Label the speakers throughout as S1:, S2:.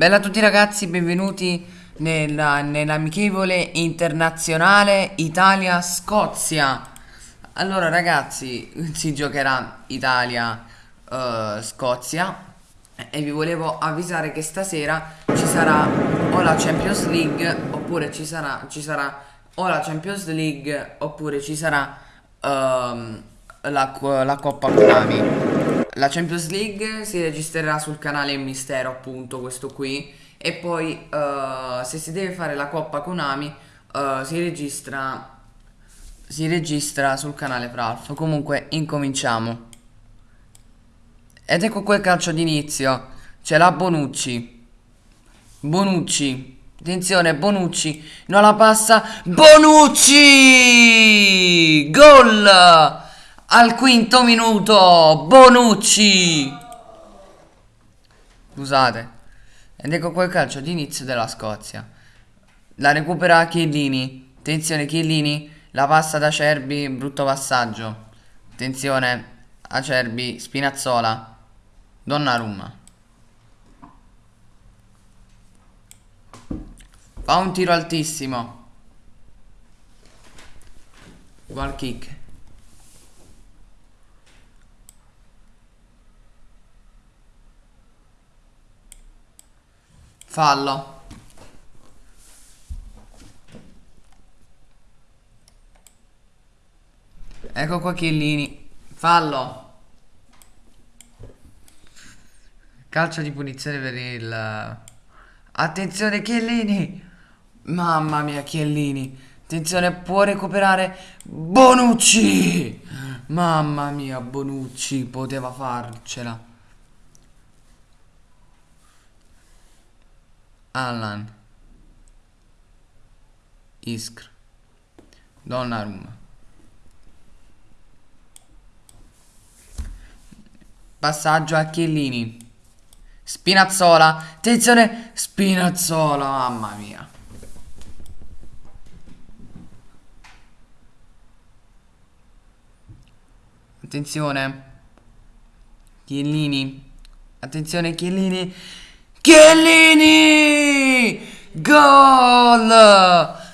S1: Bella a tutti ragazzi, benvenuti nella, nell'amichevole internazionale Italia-Scozia. Allora ragazzi, si giocherà Italia-Scozia e vi volevo avvisare che stasera ci sarà o la Champions League oppure ci sarà, ci sarà o la Champions League oppure ci sarà ehm, la, la Coppa Konami. La Champions League si registrerà sul canale Mistero, appunto, questo qui. E poi, eh, se si deve fare la Coppa Konami, eh, si registra. Si registra sul canale Pralf. Comunque, incominciamo. Ed ecco quel calcio d'inizio. C'è la Bonucci. Bonucci. Attenzione, Bonucci. Non la passa. Bonucci! Gol! Al quinto minuto. Bonucci. Scusate. Ed ecco quel calcio d'inizio della Scozia. La recupera Chiellini. Attenzione, Chiellini. La passa da Cerbi. Brutto passaggio. Attenzione. Acerbi. Spinazzola. Donnarumma. Fa un tiro altissimo. Goal kick. Fallo. Ecco qua Chiellini. Fallo. Calcio di punizione per il... Attenzione Chiellini. Mamma mia Chiellini. Attenzione, può recuperare Bonucci. Mamma mia, Bonucci poteva farcela. Allan. Iskr. Donnarumma. Passaggio a Chiellini. Spinazzola. Attenzione. Spinazzola. Mamma mia. Attenzione. Chiellini. Attenzione Chiellini. Chiellini! Gol!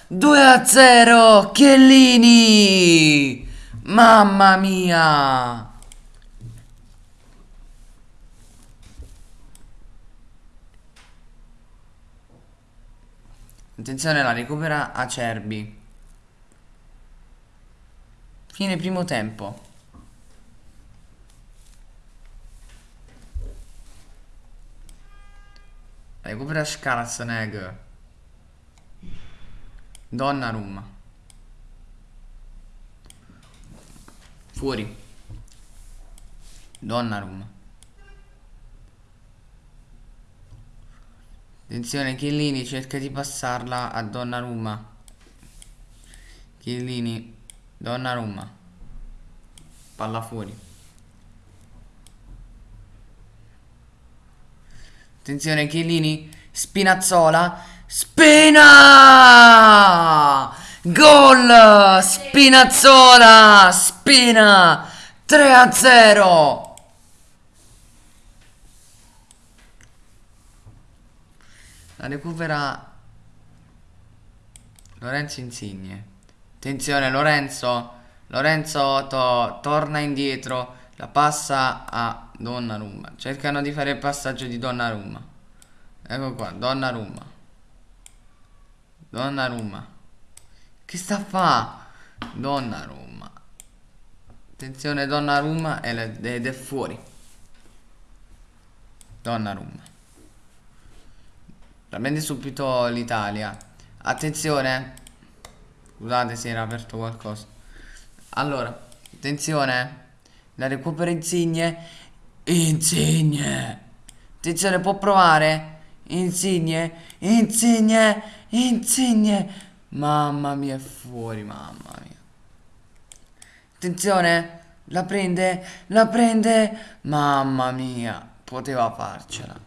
S1: 2 a 0. Chiellini! Mamma mia! Attenzione, la recupera Acerbi. Fine primo tempo. Recupera Schwarzenegger. Donnarumma. Fuori. Donnarumma. Attenzione, Chiellini cerca di passarla a Donnarumma. Chiellini. Donnarumma. Palla fuori. Attenzione Chiellini, Spinazzola, Spina! Gol! Spinazzola! Spina! 3 a 0! La recupera Lorenzo Insigne. Attenzione Lorenzo, Lorenzo to- torna indietro, la passa a Donnarumma. Cercano di fare il passaggio di Donnarumma. Ecco qua, Donnarumma. Donnarumma. Che sta a fa? Donnarumma. Attenzione Donnarumma ed è fuori. Donnarumma. Prende subito l'Italia. Attenzione. Scusate se era aperto qualcosa. Allora, attenzione. La recupera Insigne. Insigne. Attenzione, può provare. Insigne. Insigne. Insigne. Mamma mia, è fuori, mamma mia. Attenzione. La prende. La prende. Mamma mia. Poteva farcela.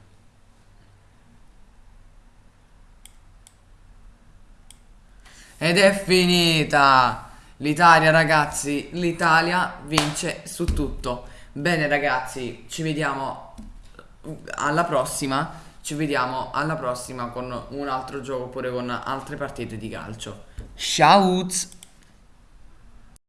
S1: Ed è finita! L'Italia, ragazzi, l'Italia vince su tutto. Bene, ragazzi, ci vediamo alla prossima. Ci vediamo alla prossima con un altro gioco oppure con altre partite di calcio. Ciao!